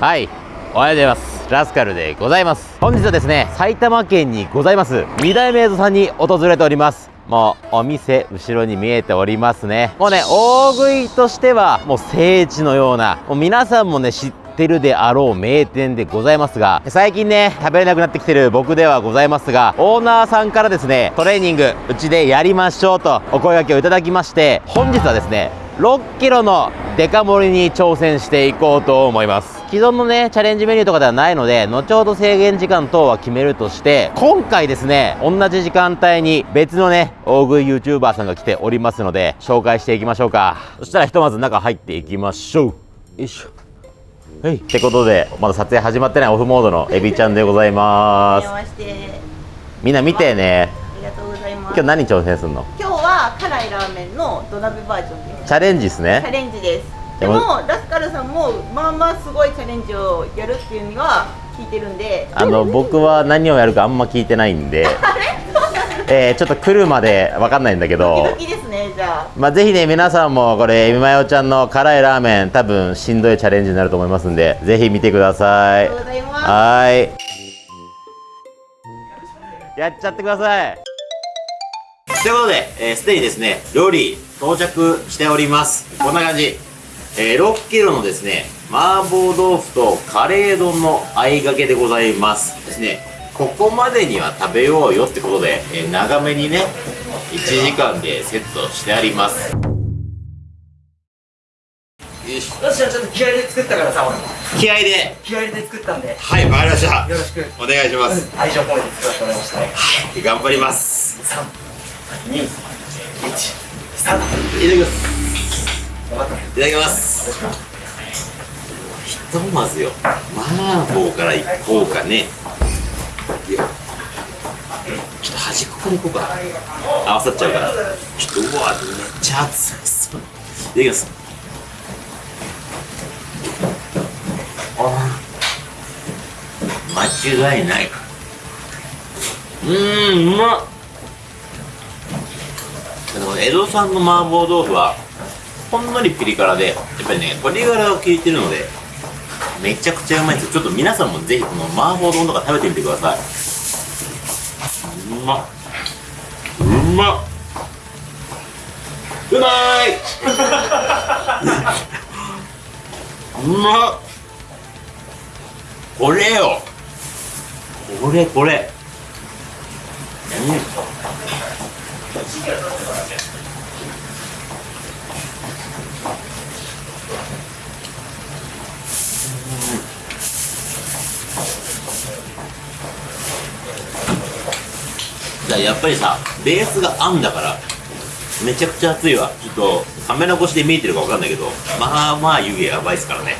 はい。おはようございます。ラスカルでございます。本日はですね埼玉県にございます。二代目映像さんに訪れております。もうお店後ろに見えておりますね。もうね大食いとしてはもう聖地のようなもう皆さんもね知ってるであろう名店でございますが最近ね食べれなくなってきてる僕ではございますがオーナーさんからですねトレーニングうちでやりましょうとお声掛けをいただきまして本日はですね6キロのデカ盛りに挑戦していこうと思います。既存のねチャレンジメニューとかではないので後ほど制限時間等は決めるとして今回ですね同じ時間帯に別のね大食い YouTuber さんが来ておりますので紹介していきましょうか。そしたらひとまず中入っていきましょう。よいしょ。はい。ってことでまだ撮影始まってないオフモードのエビちゃんでございます。みんな見てね。ありがとうございます。今日何挑戦するの？今日は辛いラーメンの土鍋バージョンです。チャレンジですチャねレンジです。でもラスカルさんもまあまあすごいチャレンジをやるっていうには聞いてるんで。あの僕は何をやるかあんま聞いてないんで。えー、ちょっと来るまで分かんないんだけど。ドキですねじゃあ。まあ、ぜひね皆さんもこれエビマヨちゃんの辛いラーメン多分しんどいチャレンジになると思いますんでぜひ見てください。ありがとうございます。はーい。やっちゃってくださいということで、えー、すでにですね料理到着しております。こんな感じ、えー、6キロのですね麻婆豆腐とカレー丼の合いがけでございます。ですねここまでには食べようよってことで、えー長めにね1時間でセットしてあります。よいしょよしちょっと気合いで作ったからさ俺気合で。気合いで作ったんで。よはいわかりました。ろしく。お願いします、愛情込めて作らせてもらいましたね。頑張ります321スタートいただきます。いただきます。ひとまずよ。麻婆からいこうかね。よちょっと端っこからいこうか合わさっちゃうから。ちょっとうわめっちゃ熱そういただきます。あ間違いない。うーんうまっ。でも江戸さんの麻婆豆腐はほんのりピリ辛でやっぱりね鶏ガラが効いてるのでめちゃくちゃうまいです。ちょっと皆さんもぜひこの麻婆丼とか食べてみてください。うまっ。うまっ。うまい！うまっ。これよ。これこれ。うやっぱりさベースがあんだからめちゃくちゃ熱いわ。ちょっとカメラ越しで見えてるかわかんないけどまあまあ湯気やばいっすからね。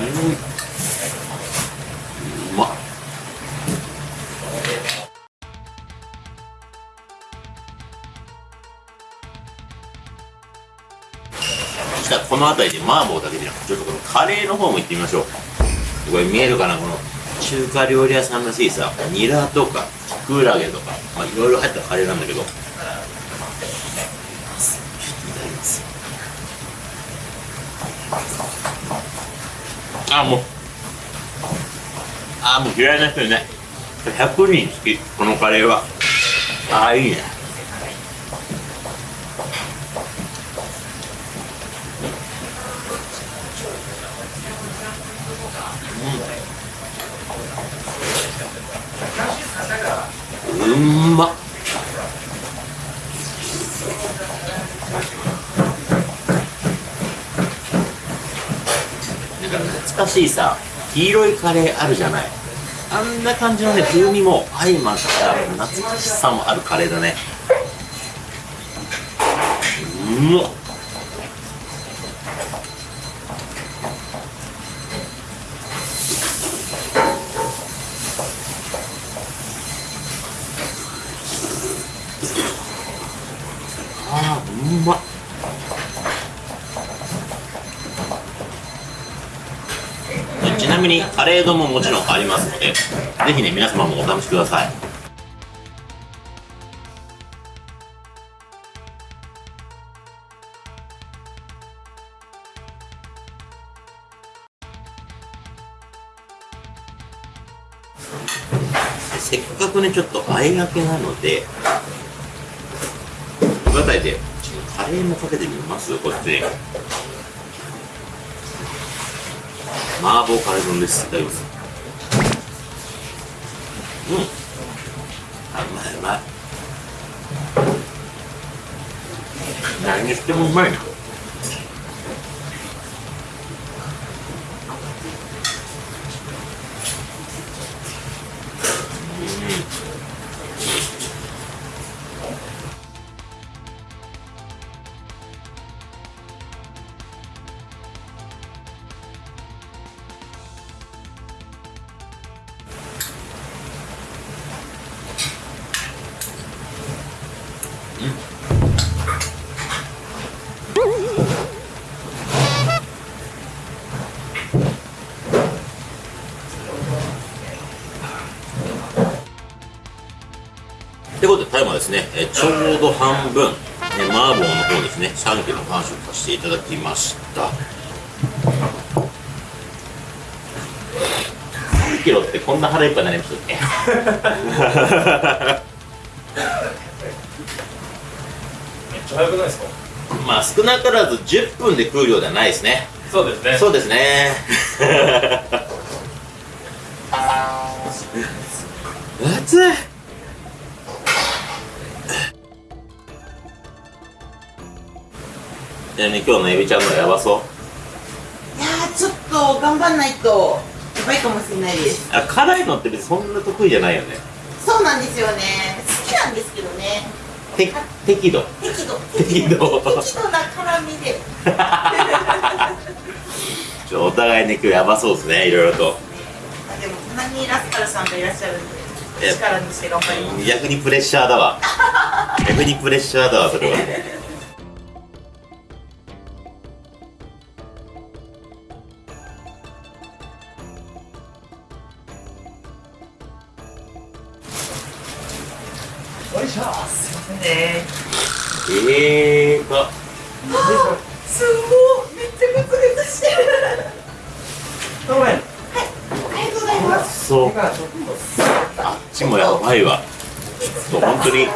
うん。うまっ。そしたらこの辺りで麻婆だけでなくてちょっとこのカレーの方も行ってみましょう。これ見えるかなこの。中華料理屋さんらしいさニラとかキクラゲとかまあいろいろ入ったカレーなんだけど。いただきます。あもう。あもう嫌いな人いない。100人好きこのカレーは。ああいいねうんまっなんか懐かしいさ黄色いカレーあるじゃない。あんな感じのね風味も相まった懐かしさもあるカレーだね。うまっあうまっ。みにカレー丼ももちろんありますので、ぜひね、皆様もお試しください。せっかくね、ちょっとあえがけなので、バタ辺りで、カレーもかけてみます、こっちに。麻婆カレー丼です。いただきます。うん。あうまいうまい。何にしてもうまいな。ということで、タイムはですね、えちょうど半分、ね、麻婆の方ですね、3キロ完食させていただきました。3キロってこんな腹いっぱいになりましたっけ？めっちゃ早くないですか？まあ少なからず10分で食う量ではないですね。そうですね。そうですね。熱いちなみに今日のエビちゃんのやばそう。いやーちょっと頑張んないとやばいかもしれないです。あ辛いのって別にそんな得意じゃないよね。そうなんですよね。好きなんですけどね。て適度。適度。適度。適度な辛みで。ちょお互いね今日やばそうですねいろいろと。あでも隣にラスカルさんがいらっしゃるんえで力にして頑張ります。逆にプレッシャーだわ。逆にプレッシャーだわそれはそあっちもやばいわ。ちょっと本当に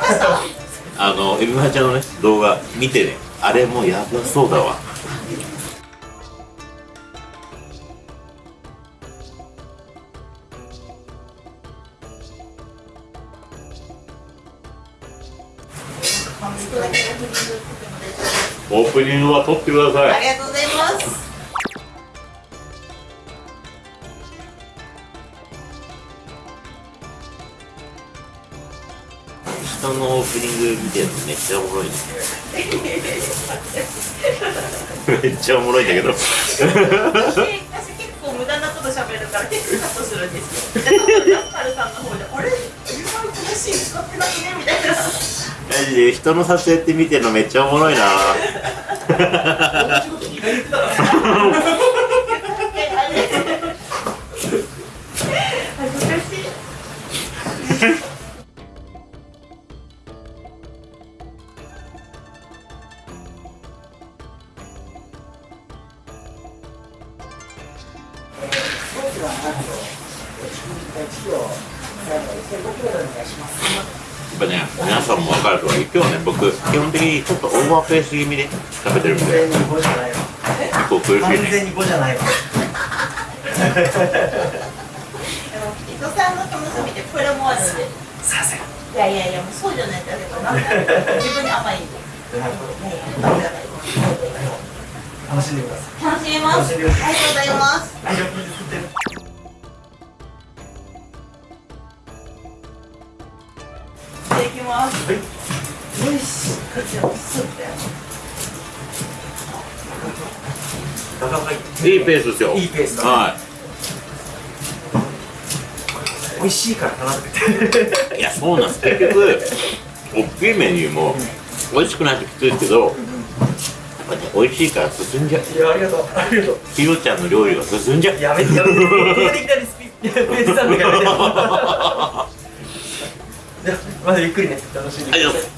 あのエビマちゃんのね動画見てね。あれもやばそうだわ。オープニングは撮ってください。ありがとうございます人のオープニング見てるのめっちゃおもろいね。めっちゃおもろいんだけど。私私結構無駄なこと喋るから結構カットするんですよ。で多分ラスカルさんの方であれ今の話使ってないね？みたいな。マジで人の撮影って見てるのめっちゃおもろいな オーバーペース気味で食べてるんで、完全に5じゃないわ。結構苦しい完ね。全に。5じゃないわでも伊藤さんの楽しみってこれもあるんで。させいやいやいやもうそうじゃないとやっぱな。んか自分に甘いんで。楽しんでください楽しみますありがとうござい。ますただきます。よしこちらもスープだよなかなかいいいペースですよ。いいペースだねは美味しいからかなってい。いや、そうなんです。結局、大きいメニューも、美味しくないときついですけど、美味しいから進んじゃう。いやありがとうありがとうひろちゃんの料理が進んじゃう。やめてやめてここでいきなりスピペースなんだからやめて まだゆっくりね楽しんでください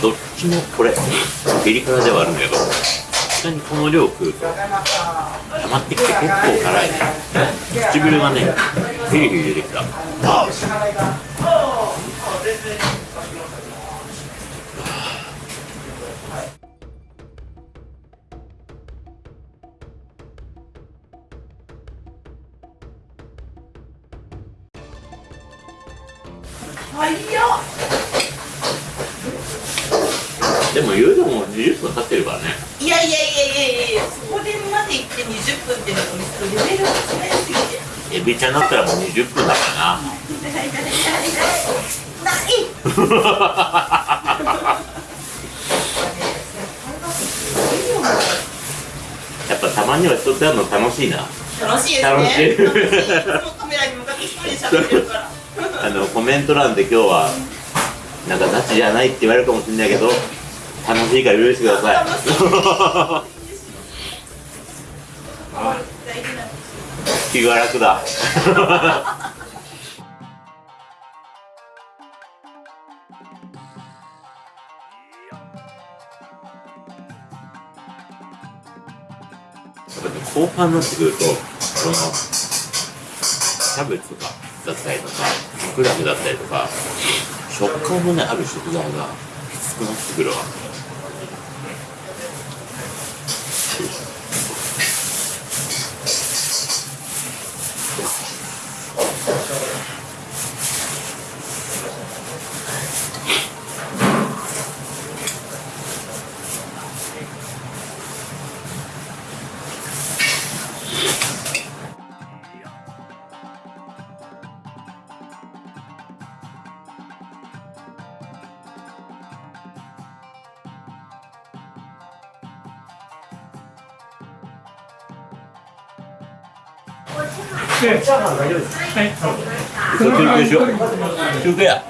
どっちもこれピリ辛ではあるんだけど確かにこの量食うと溜まってきて結構辛いね。唇がねヒリヒリ出てきた。早っ。でも言うても20分経ってるからね。いやいやいやいやいやそこでまで行って20分ってのはレベルが違いすぎて。エビちゃんだったらもう20分だからな。ない。やっぱたまには人とやるの楽しいな。楽しいですね。楽しい。楽しい。カメラに向かって一人で喋ってるから。あのコメント欄で今日はなんかガチじゃないって言われるかもしれないけど楽しいから許してください。気が楽だ。やっぱね後半になってくるとこのキャベツとかだったりとかクラブだったりとか食感のねある食材がきつくなってくるわ休休憩や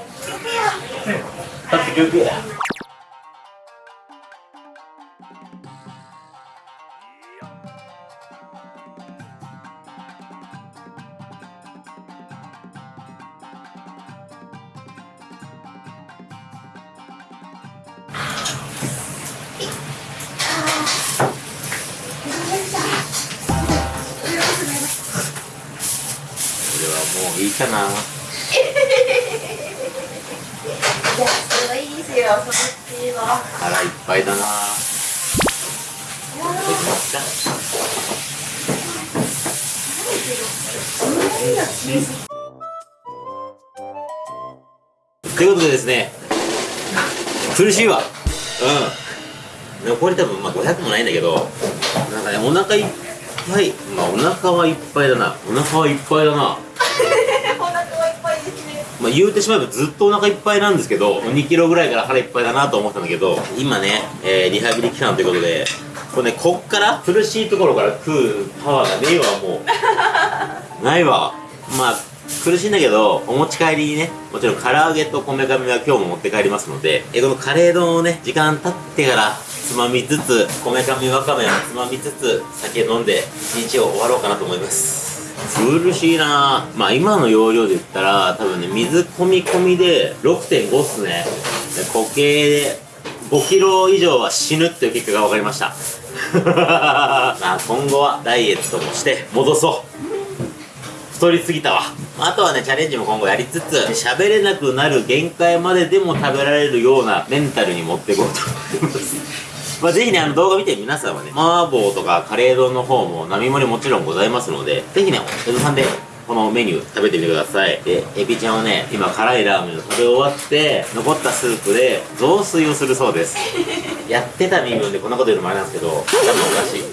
はもういいかな。安いですよそのスピード腹いっぱいだな。ということでですね苦しいわ。うん。残り多分まあ500もないんだけどなんかねお腹いっぱい。まあお腹はいっぱいだな。お腹はいっぱいだな。まあ、言うてしまえばずっとお腹いっぱいなんですけど2キロぐらいから腹いっぱいだなと思ったんだけど今ね、えーリハビリ期間ということでこれねこっから苦しいところから食うパワーがねえわもう。ないわ。まあ苦しいんだけどお持ち帰りにねもちろん唐揚げとこめかみは今日も持って帰りますのでえこのカレー丼をね時間経ってからつまみつつこめかみわかめをつまみつつ酒飲んで一日を終わろうかなと思います苦しいなまあ今の容量で言ったら多分ね水込み込みで6.5っすね。で固形で5キロ以上は死ぬっていう結果が分かりました。まあ今後はダイエットもして戻そう。太りすぎたわ。あとはねチャレンジも今後やりつつ喋れなくなる限界まででも食べられるようなメンタルに持っていこうと思いますまあぜひねあの動画見て皆さんはね麻婆とかカレー丼の方も並盛りもちろんございますのでぜひね江戸さんでこのメニュー食べてみてください。でエビちゃんはね今辛いラーメンを食べ終わって残ったスープで雑炊をするそうです。やってた身分でこんなこと言うのもあれなんですけど多分おかしい。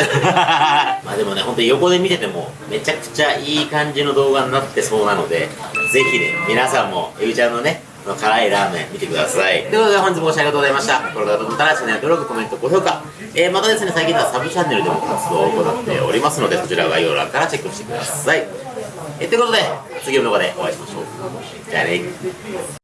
まあでもね、本当に横で見ててもめちゃくちゃいい感じの動画になってそうなので、ぜひね、皆さんもエビちゃんのね、の辛いラーメン見てください。ということで本日もご視聴ありがとうございました。これからと思ったらチャンネル登録、コメント、高評価。えー、またですね、最近ではサブチャンネルでも活動を行っておりますので、そちら概要欄からチェックしてください。えー、ということで、次の動画でお会いしましょう。じゃあね。